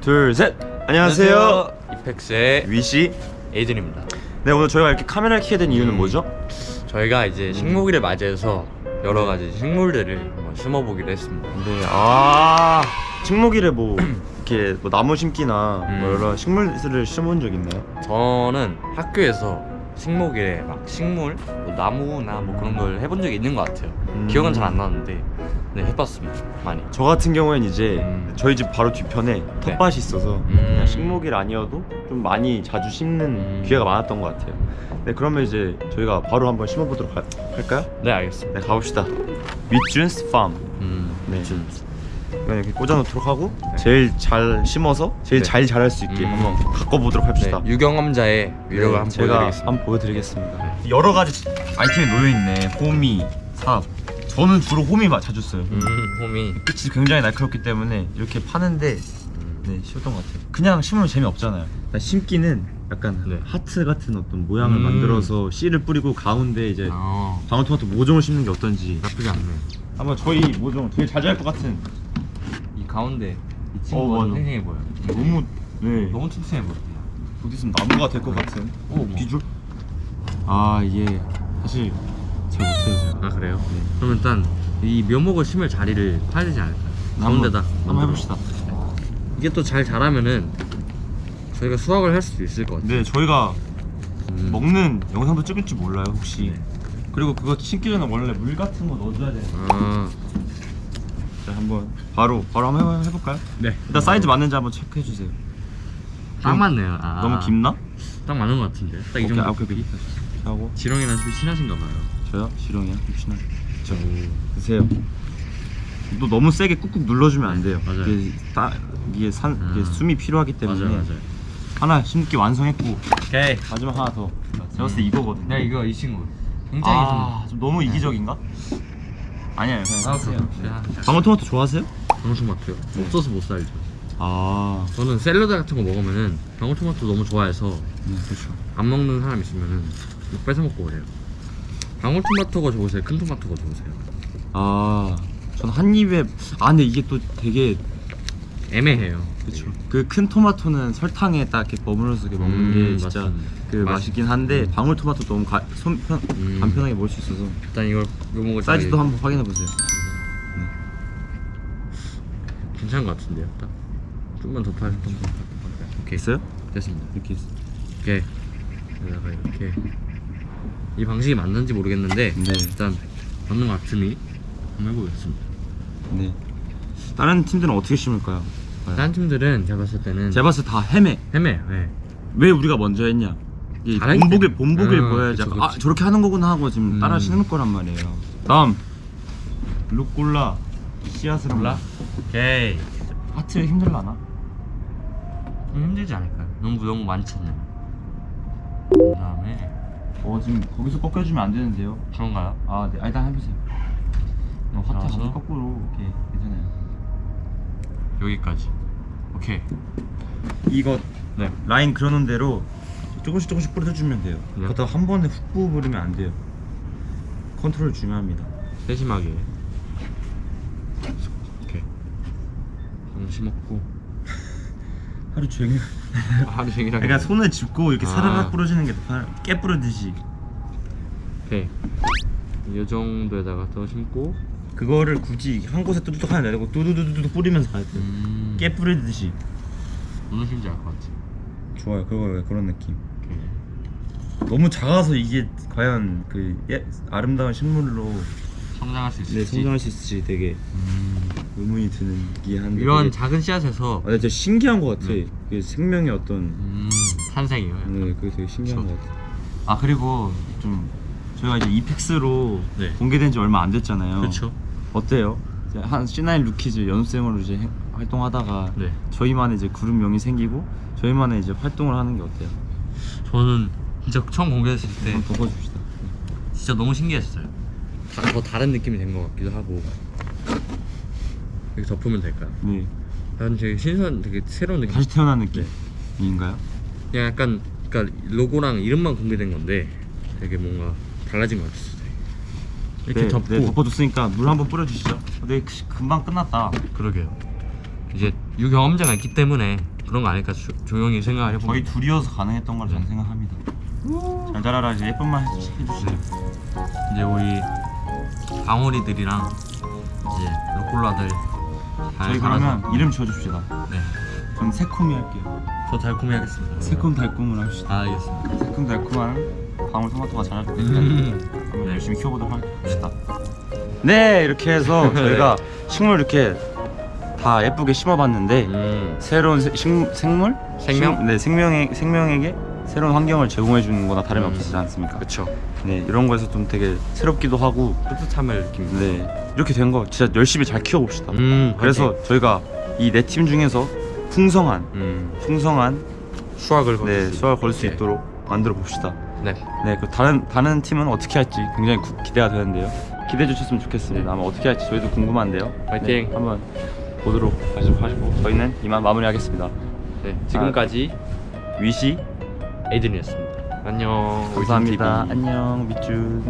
둘, 셋. 안녕하세요. 이펙스의 위시. 에이든입니다. 네, 오늘 저희가 이렇게 카메라를 켜야 된 이유는 음. 뭐죠? 저희가 이제 식목일을 맞이해서 여러 가지 식물들을 한번 심어보기로 했습니다. 네, 아, 식목일에 뭐 이렇게 뭐 나무 심기나 음. 뭐 여러 식물들을 심은 적 있나요? 저는 학교에서 식목일에 막 식물, 뭐 나무나 뭐 그런 걸 해본 적이 있는 것 같아요. 음. 기억은 잘 안 나는데 네 해봤습니다. 많이. 저 같은 경우엔 이제 음. 저희 집 바로 뒤편에 텃밭이 있어서 음. 그냥 식목일 아니어도 좀 많이 자주 심는 음. 기회가 많았던 것 같아요. 네, 그러면 이제 저희가 바로 한번 심어보도록 할, 할까요? 네 알겠습니다. 네, 가봅시다. 밑준스 팜. 음, 네. 좀 이건 이렇게 꽂아놓도록 하고 제일 잘 심어서 제일 네. 잘 자랄 수 있게 음. 한번 가꿔보도록 네, 합시다. 유경험자의 위력을 네, 한번 제가 보여드리겠습니다. 한번 보여드리겠습니다. 여러 가지 아이템이 놓여 있네. 호미, 삽. 저는 주로 호미 마- 자주 써요. 음, 홈이 끝이 굉장히 날카롭기 때문에 이렇게 파는데 네 쉬웠던 것 같아요. 그냥 심으면 재미 없잖아요. 심기는 약간 네. 하트 같은 어떤 모양을 음. 만들어서 씨를 뿌리고 가운데 이제 아, 방울토마토 모종을 심는 게 어떤지 나쁘지 않네. 한번 저희 모종 되게 잘 자랄 것 같은 이 가운데 이 어, 친구가 맞아. 생생해 보여. 너무 네 너무 튼튼해 보여. 어디 있으면 나무가 될 것 같은 오, 뭐. 비주얼 아 이게 사실 잘 못해요 제가 아 그래요? 그럼 일단 이 묘목을 심을 자리를 파야 되지 않을까요? 가운데다 한번. 해봅시다 이게 또 잘 자라면은 저희가 수확을 할 수도 있을 것 같아요. 네 저희가 음. 먹는 영상도 찍을지 몰라요 혹시 네. 그리고 그거 심기 전에 원래 물 같은 거 넣어줘야 돼요 아, 자 한번 바로 바로 한번 해- 해볼까요? 네. 일단 사이즈 맞는지 한번 체크해 주세요 딱 맞네요. 아, 너무 깊나? 딱 맞는 것 같은데. 딱이 오케이, 정도. 아, 오케이 오케이 하고 지렁이랑 좀 친하신가 봐요. 저요? 지렁이요? 혹시나 자 오. 드세요 또 너무 세게 꾹꾹 눌러주면 안 돼요 맞아요. 이게, 따, 이게, 산, 이게 아. 숨이 필요하기 때문에 맞아요, 맞아요. 하나 심기 완성했고 오케이. 마지막 하나 더 제가 봤을 때 이거거든요 네, 이거 이 친구. 굉장히 아, 좀 너무 이기적인가? 아니에요 그냥 좀. 아, 그래요. 방울토마토 좋아하세요? 방울토마토요. 없어서 못 살죠. 아 저는 샐러드 같은 거 먹으면은 방울토마토 너무 좋아해서 네, 그렇죠 안 먹는 사람 있으면은 막 뺏어 먹고 그래요. 방울토마토가 좋으세요? 큰 토마토가 좋으세요? 아, 전 한 입에 아 근데 이게 또 되게 애매해요. 그렇죠. 그 큰 토마토는 설탕에 딱 이렇게 버무려서 이렇게 먹는 음, 게 진짜 맞습니다. 그 맛- 맛있긴 한데 방울토마토 너무 가, 손, 편, 음. 간편하게 먹을 수 있어서 일단 이걸 묘목을 사이즈도 잘- 한번 확인해 보세요. 괜찮은 것 같은데요. 딱 좀만 더 팔. 좀만 더 팔. 오케이 있어요? 됐습니다. 이렇게 있어. 오케이. 여기다가 이렇게 이 방식이 맞는지 모르겠는데 네. 일단 맞는 것 같으니 한번 해보겠습니다. 네. 다른 팀들은 어떻게 심을까요? 과연? 다른 팀들은 제가 봤을 때는 제가 봤을 때 다 헤매. 헤매요. 네. 왜 우리가 먼저 했냐? 이 잘하기 본보길 음, 보여야지. 그쵸, 약간, 아 그쵸. 저렇게 하는 거구나 하고 지금 음. 따라 심을 거란 말이에요. 다음 루꼴라 씨앗을? 한번- 오케이. 하트 힘들라나? 좀 힘들지 않을까요? 너무 너무 많잖아요. 그 다음에 어 지금 거기서 꺾여주면 안 되는데요. 그런가요? 아, 네. 아, 일단 해보세요. 어, 하트 나와서? 가서 거꾸로 이렇게 괜찮아요. 여기까지. 오케이. 이거 네. 라인 그려놓은 대로 조금씩 조금씩 뿌려주면 돼요. 네. 그렇다고 한 번에 훅 부어버리면 안 돼요. 컨트롤 중요합니다. 세심하게. 오케이. 좀 심었고. 하루 종일. 하루 종일. 그러니까 손을 짚고 이렇게 아. 사르르 뿌려주는 게 더 편해. 깨 뿌려듯이. 오케이. 이 정도에다가 더 심고. 그거를 굳이 한 곳에 뚜둑 하나 내리고 뚜두두두두 뿌리면서 가야 돼요. 음. 깨 뿌리듯이. 무슨 심인지 알 것 같아. 좋아요. 그거 그런 느낌. 오케이. 너무 작아서 이게 과연 그 예, 아름다운 식물로 성장할 수 있을지. 네, 성장할 수 있을지 되게 음. 의문이 드는 게 한데 이런 작은 씨앗에서 아, 진짜 신기한 것 같아. 네. 그게 생명의 어떤 음, 탄생이에요. 네, 그게 되게 신기한 그쵸. 것 같아. 아 그리고 좀 저희가 이제 이펙스로 네. 공개된 지 얼마 안 됐잖아요. 그렇죠. 어때요? 한 C9 루키즈 연습생으로 이제 해- 활동하다가 네. 저희만의 이제 그룹명이 생기고 저희만의 이제 활동을 하는 게 어때요? 저는 진짜 처음 공개했을 때 한번 덮어줍시다. 진짜 너무 신기했어요. 다, 더 다른 느낌이 된 것 같기도 하고. 이렇게 덮으면 될까요? 네. 난 되게 신선, 되게 새로운 느낌. 다시 태어난 느낌인가요? 그냥 약간 그러니까 로고랑 이름만 공개된 건데 되게 뭔가 달라진 것 같았어요. 이렇게 네, 덮고 네, 덮어줬으니까 물 한번 뿌려주시죠. 네, 그- 금방 끝났다. 그러게요. 이제 유경험자가 있기 때문에 그런 거 아닐까 조, 조용히 생각을 해보면 저희 둘이어서 가능했던 걸 저는 생각합니다. 잘 자라라 이제 예쁜 말 해주- 해주시죠. 이제 우리 방울이들이랑 이제 로콜라들 잘 저희 살아서 그러면 이름 지어줍시다. 네. 저는 새콤이 할게요. 더 달콤히 하겠습니다 새콤 달콤을 합시다. 아 알겠습니다 새콤 달콤한 방울 토마토가 자랄 때까지 음. 네. 열심히 키워보도록 합시다. 네 이렇게 해서 저희가 식물 이렇게 다 예쁘게 심어봤는데 음. 새로운 세- 식, 생물? 생명? 식- 네 생명에, 생명에게 새로운 환경을 제공해 주는 거나 다름이 음. 없지 않습니까? 그쵸 네 이런 거에서 좀 되게 새롭기도 하고 뿌듯함을 느낍니다 네 이렇게 된 거 진짜 열심히 잘 키워 봅시다. 음 그래서 저희가 이 네 팀 중에서 풍성한 음. 풍성한 수학을 네 거둘 수 수학을 걸수 있게. 있도록 만들어 봅시다. 네 네, 그 다른 다른 팀은 어떻게 할지 굉장히 구- 기대가 되는데요. 기대해 주셨으면 좋겠습니다. 아마 어떻게 할지 저희도 궁금한데요. 파이팅! 네, 한번 보도록 하시고 하시고 저희는 이만 마무리하겠습니다. 네, 지금까지 위시 에이든이었습니다 안녕 감사합니다. 안녕 밑준.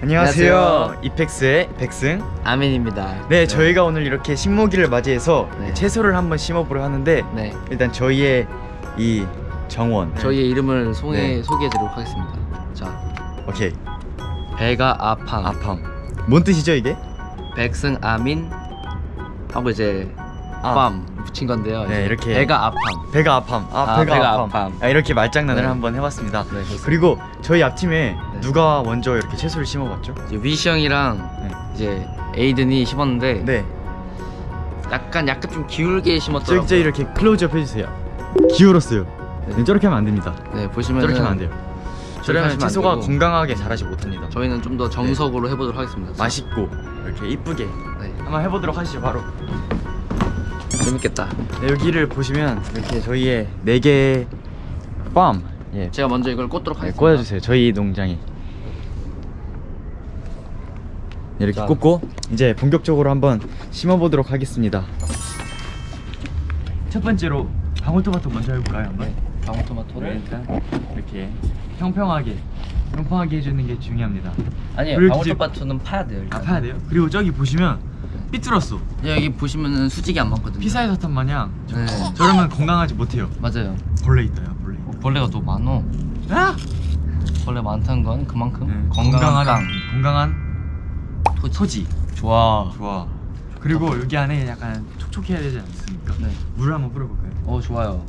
안녕하세요. 안녕하세요. 이펙스의 백승. 아멘입니다. 네, 저희가 오늘 이렇게 식목일을 맞이해서 네. 채소를 한번 심어보려 하는데 네. 일단 저희의 이 정원. 저희의 이름을 소개, 네. 소개해드리도록 하겠습니다. 자, 오케이. 배가 아팜, 아팜. 뭔 뜻이죠 이게? 백승 아민 하고 이제 아. 팜 붙인 건데요. 네, 이제 이렇게. 배가 아팜. 배가 아팜. 아, 아, 배가, 배가 아팜. 아팜. 아, 이렇게 말장난을 네. 한번 해봤습니다. 네. 그리고 저희 앞팀에 네. 누가 먼저 이렇게 채소를 심어봤죠? 이제 위시 형이랑 네. 이제 에이든이 심었는데 네. 약간 약간 좀 기울게 심었더라고요. 저기 이렇게 클로즈업 해주세요. 기울었어요. 네. 네, 저렇게 하면 안 됩니다. 네, 보시면 저렇게 하면 안 돼요. 저러면 채소가. 건강하게 자라지 못합니다. 저희는 좀 더 정석으로 해보도록 하겠습니다. 맛있고 이렇게 이쁘게 네, 한번 해보도록 하시죠 바로. 재밌겠다. 네, 여기를 보시면 이렇게 저희의 네 개의 팜 예, 제가 먼저 이걸 꽂도록 네, 하겠습니다. 꽂아주세요. 저희 농장에 네, 이렇게 자. 꽂고 이제 본격적으로 한번 심어보도록 하겠습니다. 첫 번째로 방울토마토 먼저 해볼까요? 한번? 네, 방울토마토를 일단 이렇게 평평하게 평평하게 해주는 게 중요합니다. 아니에요. 방울토마토는 파야 돼요. 일단. 갚아야 돼요. 그리고 저기 보시면 삐뚤었어. 여기 보시면은 수직이 안 맞거든요. 피사의 사탕 마냥 네, 저러면 건강하지 못해요. 맞아요. 벌레 있다요, 벌레. 어, 벌레가 너무 많어. 아! 벌레 많다는 건 그만큼 네, 건강한 건강한 토지. 토지. 좋아. 좋아. 그리고 여기 안에 약간 촉촉해야 되지 않습니까? 네. 물을 한번 뿌려볼까요? 어 좋아요.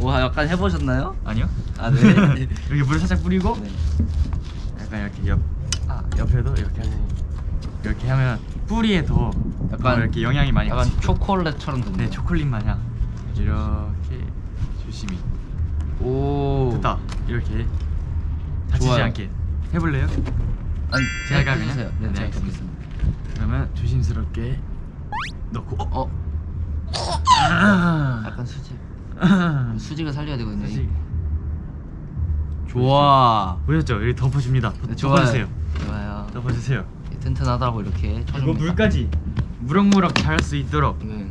와 약간 해보셨나요? 아니요. 아 네. 여기 물을 살짝 뿌리고 네. 약간 이렇게 옆, 아 옆에도 이렇게. 이렇게 하면 뿌리에 더 약간- 더 이렇게 영양이 많이 약간. 초콜릿처럼. 네 초콜릿 마냥 이렇게 조심히 오. 됐다 이렇게 다치지 좋아요. 않게 해볼래요? 아니 제가 그냥? 해주세요. 네, 네, 제가 알겠습니다. 해보겠습니다. 그러면 조심스럽게 넣고 어? 어, 아, 약간 수직. 아. 수직을 살려야 되거든요. 다시 좋아. 보셨죠? 이렇게 덮어줍니다. 네, 덮어주세요. 좋아요. 덮어주세요. 튼튼하다고 이렇게 쳐줍니다. 물까지 무럭무럭 자랄 수 있도록 네.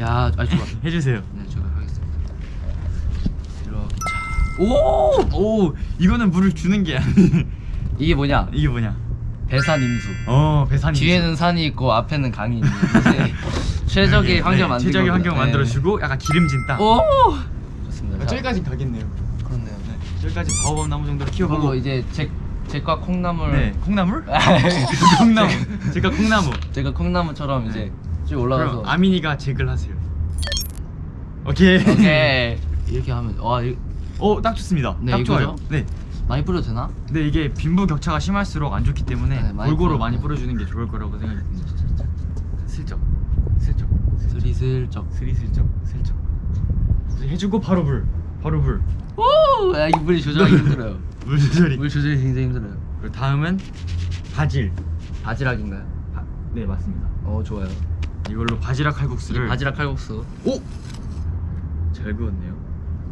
야, 아 좋아. 해주세요. 네, 제가 하겠습니다. 이렇게. 오, 오, 이거는 물을 주는 게 아니. 이게 뭐냐? 이게 뭐냐? 배산 임수. 어, 배산이. 뒤에는 산이 있고 앞에는 강이 있는 이제 최적의 환경 만들고 네, 최적의 환경 만들어주고 약간 기름진 땅. 오 좋습니다. 아, 저기까지 가겠네요. 그렇네요. 네, 저기까지 바오밤 나무 정도로 그리고 키워보고. 이제 제 제과 콩나물 네, 콩나물? 콩나무. 제가 콩나무. 제가 콩나물처럼 이제 네. 쭉 올라가서 아민이가 잭을 하세요. 오케이. 오케이 이렇게 하면 와 이, 어, 딱 좋습니다. 네, 딱 이거죠? 좋아요. 네. 많이 뿌려도 되나? 근데 이게 빈부 격차가 심할수록 안 좋기 때문에 네, 많이 골고루 뿌려- 많이 뿌려주는 게 좋을 거라고 생각이 듭니다. 슬쩍, 슬쩍, 스리슬쩍. 스리슬쩍, 슬쩍. 해주고 바로 불, 바로 불. 오, 야, 이 물이 조절하기 힘들어요. 물 조절이. 물 조절이 굉장히 힘들어요. 그리고 다음은 바질. 바지락인가요? 바, 네 맞습니다. 어 좋아요. 이걸로 바지락 이 칼국수를 바지락 칼국수. 오, 잘 구웠네요.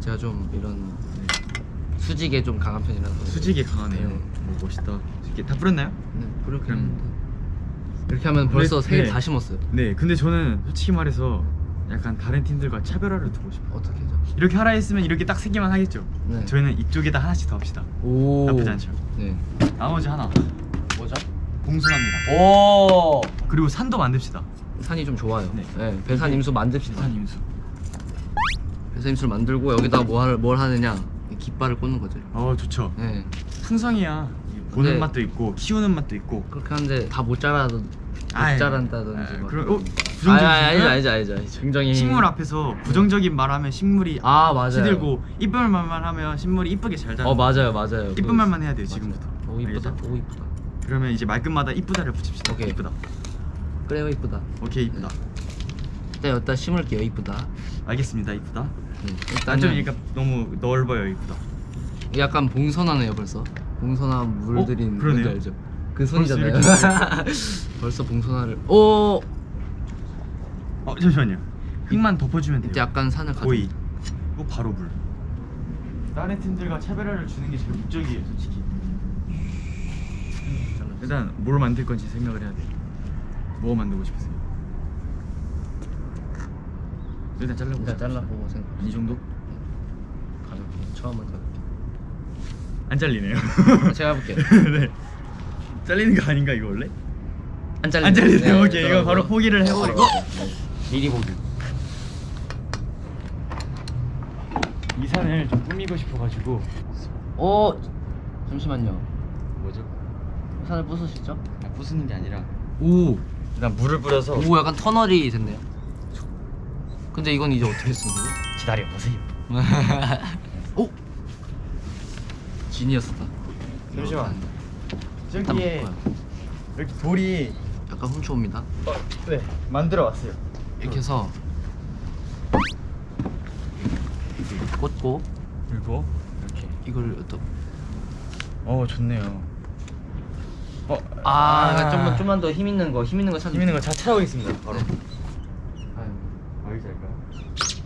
제가 좀 이런 네. 수직에 좀 강한 편이라서 수직이 강하네요. 네. 오, 멋있다. 이렇게 다 뿌렸나요? 네, 했는데 이렇게 하면 벌써 근데- 세개 네. 다 심었어요. 네. 근데 저는 솔직히 말해서 약간 다른 팀들과 차별화를 두고 싶어요. 어떻게 죠 이렇게 하라 했으면 이렇게 딱 세 개만 하겠죠. 네. 저희는 이쪽에다 하나씩 더 합시다. 오. 나쁘지 않죠. 네. 나머지 하나 뭐죠? 공수합니다. 오. 그리고 산도 만듭시다. 산이 좀 좋아요. 네. 네. 배산 임수 만듭시다. 부산 임수. 배산 임수를 만들고 여기다가 뭐 할, 뭘 하느냐? 이 깃발을 꽂는 거죠. 어 좋죠. 네. 풍성이야. 보는 네. 맛도 있고 키우는 맛도 있고. 그렇게 하는데 다 못 자라도 못 자란다든지. 아, 막. 그럼 어, 아니 부정적인 아니 아니죠 생각? 아니죠 아니죠 아니죠. 굉장히 식물 앞에서 부정적인 말하면 식물이 아 맞아요. 시들고 이쁜 말만 하면 식물이 이쁘게 잘 자라. 어 맞아요 맞아요. 이쁜 그- 말만 해야 돼요. 지금부터. 오 이쁘다. 알겠죠? 오 이쁘다. 그러면 이제 말끝마다 이쁘다를 붙입시다. 오케이. 이쁘다. 그래요 이쁘다. 오케이 이쁘다. 일단 여기다 심을게요 이쁘다. 알겠습니다 이쁘다. 네. 아, 좀 그러니까 너무 넓어요 이쁘다. 약간 봉선하네요 벌써. 봉선한 물들인 어? 그러네요. 알죠? 그 손이잖아요. 벌써 봉선화를. 오 어 잠시만요. 흙만 덮어주면 돼요. 이때 약간 산을 가져. 오이. 이거 바로 물. 다른 팀들과 차별화를 주는 게 제일 목적이에요 솔직히. 일단 뭘 만들 건지 생각을 해야 돼. 뭐 만들고 싶으세요? 일단 잘라보자. 일단 잘라보고 생각. 이 정도? 가볍게 처음은 가볍게. 안 잘리네요. 제가 해볼게요. 네. 잘리는 거 아닌가 이거 원래? 안 잘리네요. 안 잘리네요. 네, 오케이 이거 바로 포기를 해버리고. 미리 보기. 이 산을 좀 꾸미고 싶어가지고. 오 잠시만요. 뭐죠? 산을 부수시죠? 아, 부수는 게 아니라. 오. 일단 물을 뿌려서 오 약간 터널이 됐네요. 근데 이건 이제 어떻게 쓰는 거죠? 기다려 보세요. 오. 지니어스다. 잠시만. 저기에 먹어요. 이렇게 돌이 약간 훔쳐옵니다. 어, 네 만들어 왔어요. 이렇게 해서 이렇게 꽂고 그리고 이렇게. 이걸 또 어 좋네요. 어, 아, 약간 좀만 좀만 더 힘 있는 거, 힘 있는 거 찾는. 힘 있는 거잘 찾아오겠습니다. 바로. 아유. 어디 잘까요?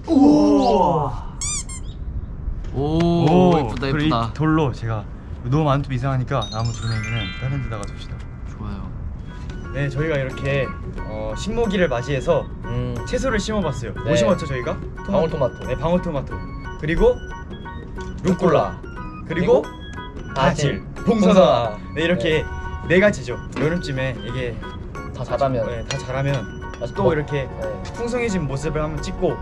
오, 오, 이쁘다 이쁘다. 이 돌로 제가 너무 많으면 이상하니까 나무 돌멩이는 다른 데다가 둡시다. 좋아요. 네, 저희가 이렇게 어, 식모기를 맞이해서 음, 채소를 심어봤어요. 뭐 네. 심었죠 저희가? 방울토마토. 네, 방울토마토. 그리고 루꼴라. 그리고 바질, 봉선화. 봉선화. 네, 이렇게 네 가지죠. 여름쯤에 이게 다 자라면. 네, 다 자라면 다시 또 먹- 이렇게 네. 풍성해진 모습을 한번 찍고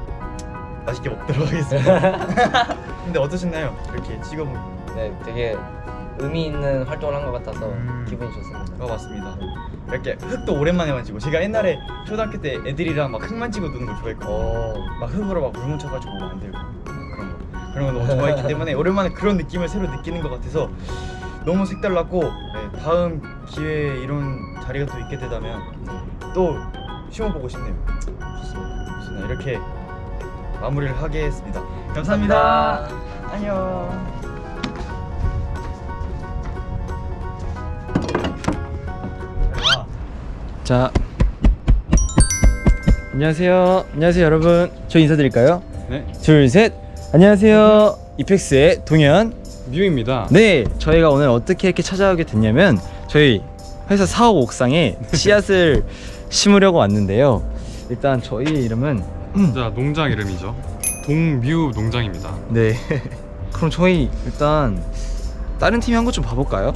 맛있게 먹도록 하겠습니다. 근데 어떠셨나요? 이렇게 찍어보면 네, 되게 의미 있는 활동을 한 것 같아서 음. 기분이 좋습니다. 어 맞습니다. 이렇게 흙도 오랜만에 만지고 제가 옛날에 초등학교 때 애들이랑 막 흙 만지고 노는 걸 좋아했거든요. 오, 막 흙으로 막물 묻혀가지고 만들고 그런 거 그런 거 너무 좋아했기 때문에 오랜만에 그런 느낌을 새로 느끼는 것 같아서 너무 색달랐고 네, 다음 기회에 이런 자리가 또 있게 되다면 또 심어보고 싶네요. 좋습니다. 좋습니다. 이렇게 마무리를 하겠습니다. 감사합니다. 안녕. 자 안녕하세요. 안녕하세요 여러분. 저 인사드릴까요? 네, 둘셋. 안녕하세요. 이펙스의 동현. 뮤입니다. 네 저희가 오늘 어떻게 이렇게 찾아오게 됐냐면 저희 회사 사업 옥상에 씨앗을 심으려고 왔는데요. 일단 저희 이름은 자, 농장 이름이죠. 동뮤 농장입니다. 네. 그럼 저희 일단 다른 팀이 한 것 좀 봐볼까요?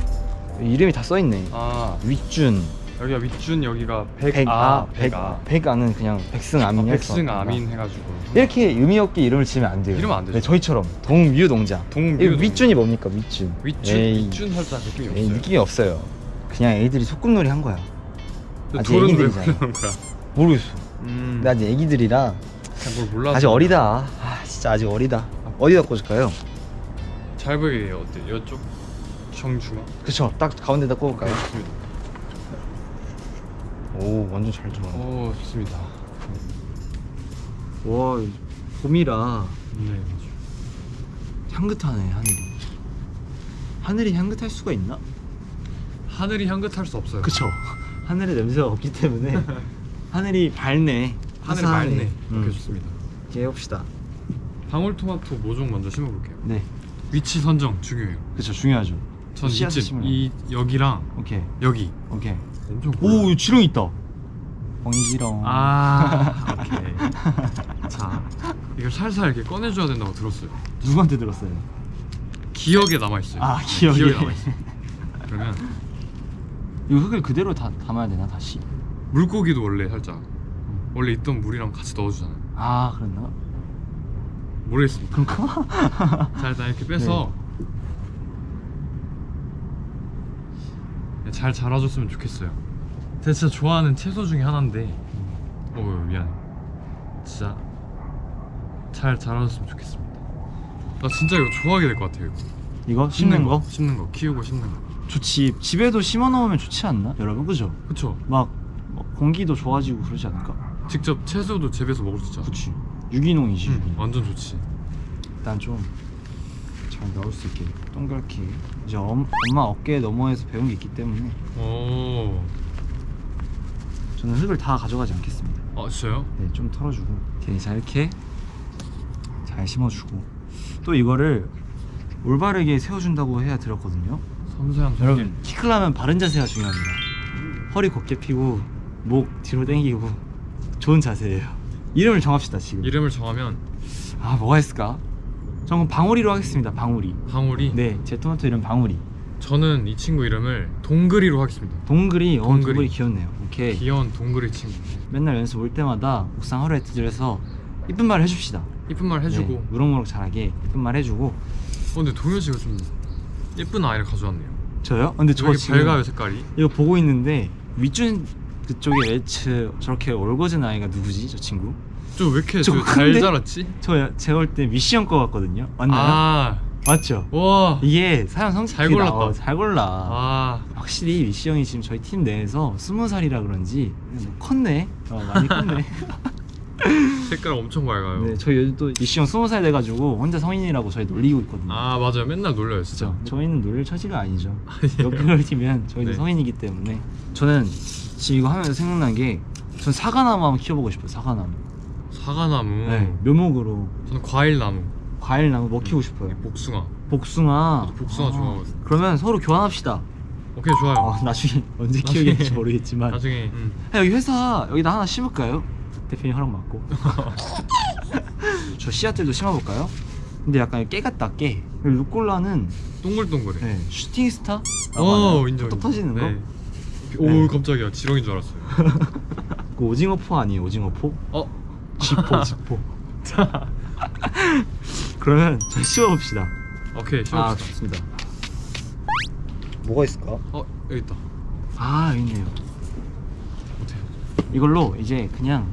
이름이 다 써있네. 아, 윗준 여기가 윗준, 여기가 백아, 백아 백, 백아. 백아는 그냥 백승 아민 아, 백승 아민 해가지고. 이렇게 의미 없게 이름을 지으면 안 돼요. 이러면 안 되죠. 네, 저희처럼 동뮤 농장. 동뮤. 윗준이 뭡니까 윗준? 윗준, 에이, 윗준 살짝 느낌이 에이, 없어요. 느낌이 없어요. 그냥 애들이 소꿉놀이 한 거야. 아직 애기들이잖아. 거야? 모르겠어. 음, 근데 아직 애기들이라. 아직 어리다. 아 진짜 아직 어리다. 어디다 꽂을까요? 잘 보이게 어때? 이쪽 정중앙. 그쵸. 딱 가운데다 꽂을까요? 오 완전 잘 들어. 오, 좋습니다. 와 봄이라 네. 향긋하네 하늘이. 하늘이 향긋할 수가 있나? 하늘이 향긋할 수 없어요. 그쵸. 하늘에 냄새가 없기 때문에 하늘이 밝네. 하늘 화사하네. 맑네. 이렇게 음. 좋습니다. 이렇게 해봅시다. 방울토마토 모종 먼저 심어볼게요. 네. 위치 선정 중요해요. 그쵸 중요하죠. 전 이쯤. 이 여기랑 오케이 여기 오케이. 오 지렁 있다. 뻥이지렁. 아 오케이 자 이걸 살살 이렇게 꺼내줘야 된다고 들었어요 누구한테 들었어요? 기억에 남아있어요 아, 기억에. 남아있어요 그러면 이 흙을 그대로 다 담아야 되나 다시? 물고기도 원래 살짝 원래 있던 물이랑 같이 넣어주잖아. 아 그랬나? 모르겠습니다. 자 일단 이렇게 빼서 잘 자라줬으면 좋겠어요. 제가 진짜 좋아하는 채소 중에 하나인데, 어 미안해. 진짜 잘 자라줬으면 좋겠습니다. 나 진짜 이거 좋아하게 될 것 같아요. 이거. 이거 심는 거? 심는 거, 키우고 심는 거. 좋지 집에도 심어 놓으면 좋지 않나 여러분 그죠? 그쵸? 막, 뭐 공기도 좋아지고 그러지 않을까? 직접 채소도 재배해서 먹을 수 있잖아. 그치 유기농이지 응. 완전 좋지. 일단 좀 잘 나올 수 있게 동그랗게. 이제 엄, 엄마 어깨 너머에서 배운 게 있기 때문에. 오, 저는 흙을 다 가져가지 않겠습니다. 아 진짜요? 네, 좀 털어주고. 자 이렇게 잘 심어주고. 또 이거를 올바르게 세워준다고 해야 들었거든요. 섬세한. 여러분 키 크려면 바른 자세가 중요합니다. 허리 곧게 펴고 목 뒤로 당기고 좋은 자세예요. 이름을 정합시다 지금. 이름을 정하면? 아 뭐가 있을까? 저는 방울이로 하겠습니다 방울이 방울이. 네제 토마토 이름 방울이 저는 이 친구 이름을 동그리로 하겠습니다. 동글이 어 동글이. 동글이 귀엽네요 오케이 귀여운 동그리 친구. 맨날 연습 올 때마다 옥상 하루에 두드려서 이쁜 말 해줍시다 이쁜 말 해주고. 네, 무럭무럭 잘하게 이쁜 말 해주고 어, 근데 동현 씨가 좀 예쁜 아이를 가져왔네요. 저요? 근데 저 지금 밝아요 색깔이. 이거 보고 있는데 윗준 그쪽에 웨츠 저렇게 올거진 아이가 누구지 저 친구? 좀왜 이렇게 저잘 큰데? 자랐지? 저 제가 볼때형거 같거든요 맞나요? 아, 맞죠? 와, 이게 사람 성격이 잘 골랐다. 나와, 잘 골라 아, 확실히 미시 형이 지금 저희 팀 내에서 스무 살이라 그런지 뭐 컸네 어, 많이 컸네 색깔 엄청 밝아요. 네 저희 요즘 또 미시 형 스무 살 돼가지고 혼자 성인이라고 저희 놀리고 있거든요 아 맞아요, 맨날 놀려요 진짜. 그렇죠. 저희는 놀릴 처지가 아니죠. 아니에요. 여기를 팀면 저희도 네. 성인이기 때문에 저는 지금 이거 하면서 생각난 게 전 사과나무 한번 키워보고 싶어요. 사과나무. 사과나무. 네, 묘목으로 저는 과일나무. 과일나무 먹히고 싶어요. 복숭아. 복숭아. 복숭아 아, 좋아하거든요. 그러면 서로 교환합시다. 오케이 좋아요. 어, 나중에 언제 나중에. 키우겠지 모르겠지만. 나중에 음. 아, 여기 회사 여기다 하나 심을까요? 대표님 허락 받고. 저 씨앗들도 심어볼까요? 근데 약간 깨 같다 깨. 루꼴라는 동글동글해. 네, Shooting Star? 오 인정. 톡 터지는 거? 네. 오 네. 깜짝이야 지렁인 줄 알았어요. 그 오징어 포 아니에요 오징어 포? 어? 지포 지포 그러면 잘 씌워봅시다 오케이 아 시작. 좋습니다 뭐가 있을까? 어 여기 있다. 아 여기 있네요 어때요? 이걸로 이제 그냥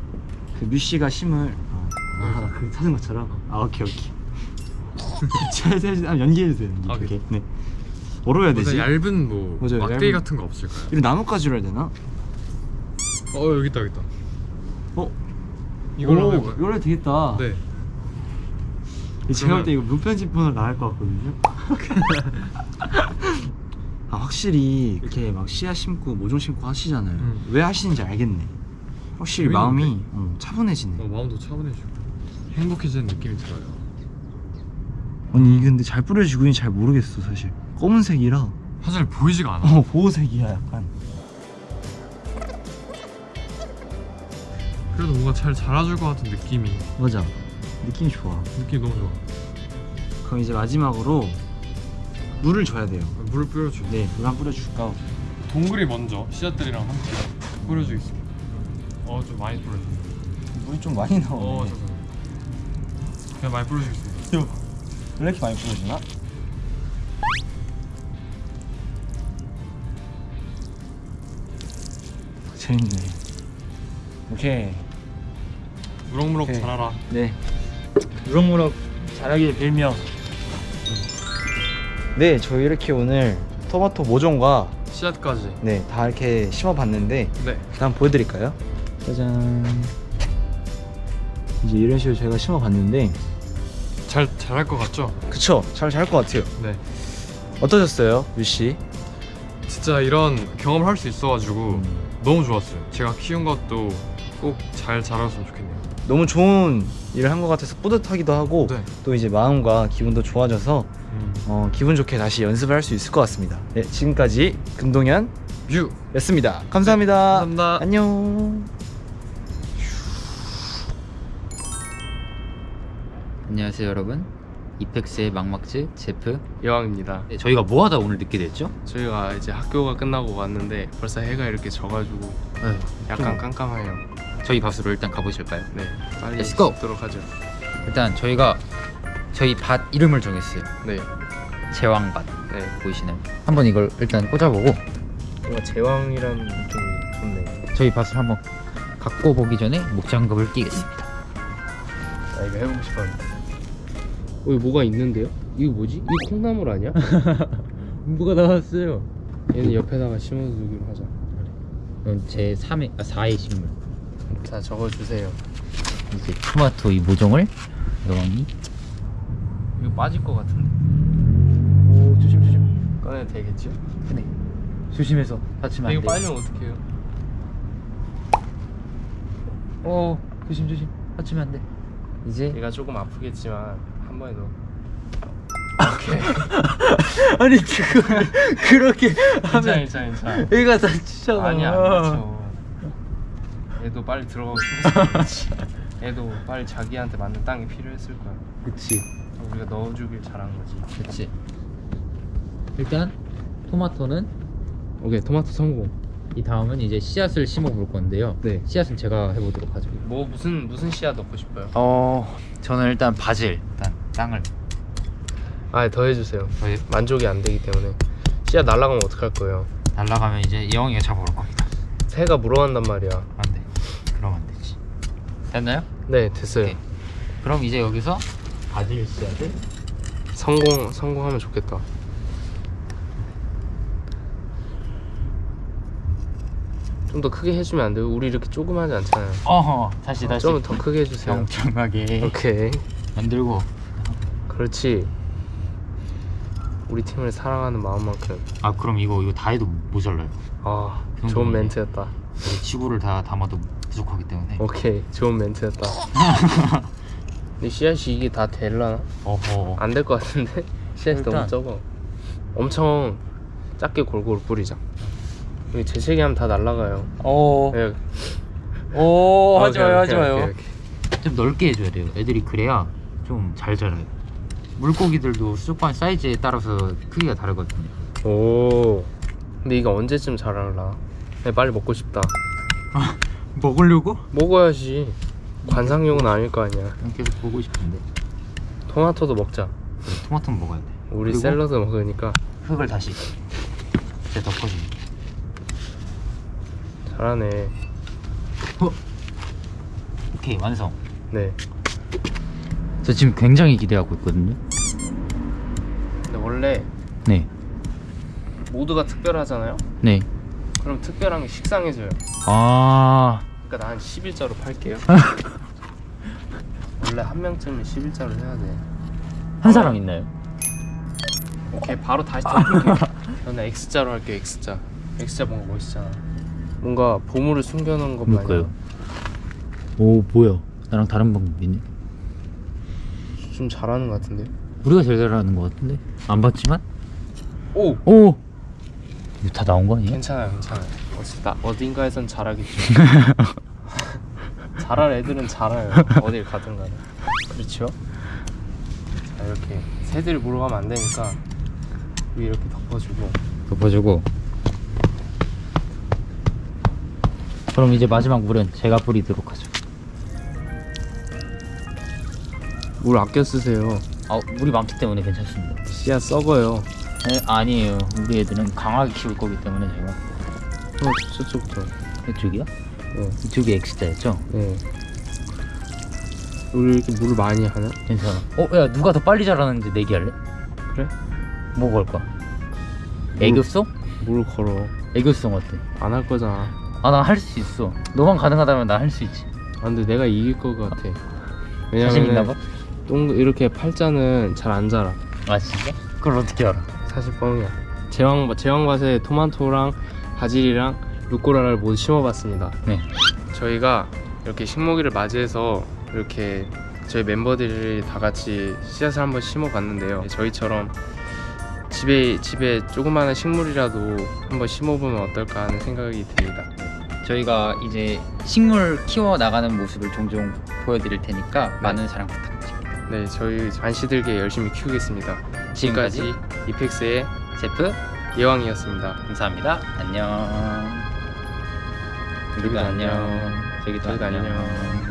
그 뮤씨가 심을 어, 아, 그 찾은 것처럼 아 오케이 오케이 제가 연기해주세요 연기 아, 이렇게 네 뭐로 해야 되지? 무슨 얇은 뭐 맞아요, 막대기 얇은- 같은 거 없을까요? 이거 나뭇가지로 해야 되나? 어 여기 있다 여기 있다. 어? 이걸로 오, 될까요? 이걸로 되겠다 네. 제가 볼 때 이거 무편집본으로 나갈 것 같거든요. 아 확실히 이렇게 막 씨앗 심고 모종 심고 하시잖아요. 음. 왜 하시는지 알겠네. 확실히? 마음이 어, 차분해지네. 어, 마음도 차분해지고 행복해지는 느낌이 들어요. 아니 이게 근데 잘 뿌려지고 있는지 잘 모르겠어 사실. 검은색이라 사실 보이지가 않아. 어 보호색이야 약간. 그래도 뭔가 잘 자라줄 것 같은 느낌이 맞아. 느낌이 좋아. 느낌이 너무 좋아. 그럼 이제 마지막으로 물을 줘야 돼요. 물을 뿌려줘. 네, 물 한 뿌려줄까? 동굴이 먼저 씨앗들이랑 함께 뿌려주겠습니다. 어 좀 많이 뿌려줘. 물이 좀 많이 나오네. 어 잠깐. 그냥 많이 뿌려주겠습니다. 왜 이렇게 많이 뿌려주나? 재밌네. 오케이. 무럭무럭 오케이. 자라라. 네. 무럭무럭 자라길 빌며. 네, 저희 이렇게 오늘 토마토 모종과 씨앗까지. 네, 다 이렇게 심어봤는데 네. 일단 보여드릴까요? 짜잔. 이제 이런 식으로 저희가 심어봤는데 잘 자랄 것 같죠? 그쵸? 잘잘것 같아요. 네. 어떠셨어요, 유씨? 진짜 이런 경험을 할 수 있어가지고 음. 너무 좋았어요. 제가 키운 것도 꼭 잘 자랐으면 좋겠네요. 너무 좋은 일을 한 것 같아서 뿌듯하기도 하고 네. 또 이제 마음과 기분도 좋아져서 음. 어, 기분 좋게 다시 연습을 할 수 있을 것 같습니다. 네, 지금까지 금동현 뮤. 였습니다. 감사합니다. 감사합니다. 안녕. 안녕하세요 여러분 이펙스의 막막즈 제프 여왕입니다. 네, 저희가 뭐 하다 오늘 늦게 됐죠? 저희가 이제 학교가 끝나고 왔는데 벌써 해가 이렇게 져가지고 아유, 약간 좀 깜깜해요. 저희 밭으로 일단 가보실까요? 네, 빨리 Let's go. 도록 하죠. 일단 저희가 저희 밭 이름을 정했어요. 네, 제왕밭 네. 보이시나요? 한번 이걸 일단 꽂아보고 뭔가 제왕이란 좀 좋네. 저희 밭을 한번 갖고 보기 전에 목장갑을 끼겠습니다. 아 이거 해보고 싶었는데. 어, 이거 뭐가 있는데요? 이거 뭐지? 이거 콩나물 아니야? 뭐가 나왔어요? 얘는 옆에다가 심어두기로 하자. 이건 제 3회, 아 4회 식물. 자, 적어주세요. 이제 토마토 이 모종을 여왕이 이거 빠질 것 같은데. 오, 조심 조심. 꺼내도 되겠죠? 네. 조심해서 다치면 안 이거. 빨리면 어떡해요? 어 조심 조심 다치면 안 돼. 이제 얘가 조금 아프겠지만 한 번에 넣어. 아니 지금 그렇게 괜찮아, 괜찮아, 괜찮아. 얘가 다치잖아. 아니야, 안 다쳐. 얘도 빨리 들어가고 싶어서. 얘도 빨리 자기한테 맞는 땅이 필요했을 거야. 그치. 우리가 넣어주길 잘한 거지. 그렇지. 일단 토마토는 오케이, 토마토 성공. 이 다음은 이제 씨앗을 심어 볼 건데요. 네. 씨앗은 제가 해보도록 하죠. 뭐 무슨 무슨 씨앗 넣고 싶어요? 어 저는 일단 바질 일단 땅을 아, 더 해주세요. 저희 만족이 안 되기 때문에 씨앗 날아가면 어떡할 거예요? 날라가면 이제 영이가 잡아올 겁니다. 새가 물어간단 말이야. 안. 됐나요? 네, 됐어요. 오케이. 그럼 이제 여기서 바질 씨앗을 성공 성공하면 좋겠다. 좀 더 크게 해주면 안 돼요? 우리 이렇게 조그마하지 않잖아요. 어허 다시 다시 좀 더 크게 해주세요. 평평하게 오케이, 만들고 그렇지. 우리 팀을 사랑하는 마음만큼. 아 그럼 이거 이거 다 해도 모자라요. 아, 그 좋은 멘트였다. 지구를 다 담아도 부족하기 때문에. 오케이, 좋은 멘트였다. 근데 씨앗이 이게 다 될라나? 어허. 안될 것 같은데? 씨앗이 너무 일단- 적어. 엄청 작게 골고루 뿌리자. 여기 재채기 하면 다 날라가요. 오. 네. 오 오케이, 하지 마요 하지 마요. 좀 넓게 해줘야 돼요. 애들이 그래야 좀 잘 자라요. 물고기들도 수족관 사이즈에 따라서 크기가 다르거든요. 오. 근데 이거 언제쯤 자랄라? 네, 빨리 먹고 싶다. 먹으려고? 먹어야지. 관상용은 아닐 거 아니야. 계속 보고 싶은데. 토마토도 먹자. 그래, 토마토는 먹어야 돼. 우리 그리고 샐러드 먹으니까 흙을 다시 이제 덮어줍니다. 잘하네. 오케이 완성. 네. 저 지금 굉장히 기대하고 있거든요. 근데 원래 네, 모두가 특별하잖아요. 네. 그럼 특별한 게 식상해져요. 아, 그러니까 난 11자로 팔게요. 원래 한 명쯤은 11자로 해야 돼. 한 사람 있나요? 오케이 바로 다시 덮을게. 저는 X자로 할게 X자. X자 뭔가 멋있잖아. 뭔가 보물을 숨겨놓은 것 마냥. 오 뭐야? 나랑 다른 방법이네. 좀 잘하는 것 같은데. 우리가 제일 잘하는 것 같은데 안 봤지만 오. 오 이거 다 나온 거 아니에요? 괜찮아요, 괜찮아요. 어쨌다 어딘가에선 잘하겠죠. 잘할 애들은 잘해요. 어딜 가든 간에. 그렇죠? 자 이렇게 새들이 물어가면 안 되니까 위 이렇게 덮어주고. 덮어주고 그럼 이제 마지막 물은 제가 뿌리도록 하죠. 물 아껴 쓰세요. 아 물이 많기 때문에 괜찮습니다. 씨앗 썩어요. 네, 아니에요. 우리 애들은 강하게 키울 거기 때문에 제가 어, 저쪽부터. 이쪽이요? 네. 이쪽이 X자였죠? 네. 우리 이렇게 물을 많이 하나? 괜찮아. 어, 야 누가 더 빨리 자라는지 내기할래? 그래? 뭐 걸까? 애교송? 물 걸어. 애교송 어때? 안 할 거잖아. 아 나 할 수 있어. 너만 가능하다면 나 할 수 있지. 아, 근데 내가 이길 것 같아. 자신 있나 봐? 동 이렇게 팔자는 잘 안 자라. 아 진짜? 그걸 어떻게 알아? 사실 뻥이야. 제왕 제왕밭에 토마토랑 바질이랑 루꼬라를 모두 심어봤습니다. 네. 저희가 이렇게 식목일을 맞이해서 이렇게 저희 멤버들이 다 같이 씨앗을 한번 심어봤는데요. 저희처럼 집에 집에 조그마한 식물이라도 한번 심어보면 어떨까 하는 생각이 듭니다. 저희가 이제 식물 키워 나가는 모습을 종종 보여드릴 테니까 많은 사랑 부탁드립니다. 네, 저희 안시들게 열심히 키우겠습니다. 지금까지 지금까지 이펙스의 제프 예왕이었습니다. 감사합니다. 안녕. 우리도 안녕. 되게 저희가 안녕.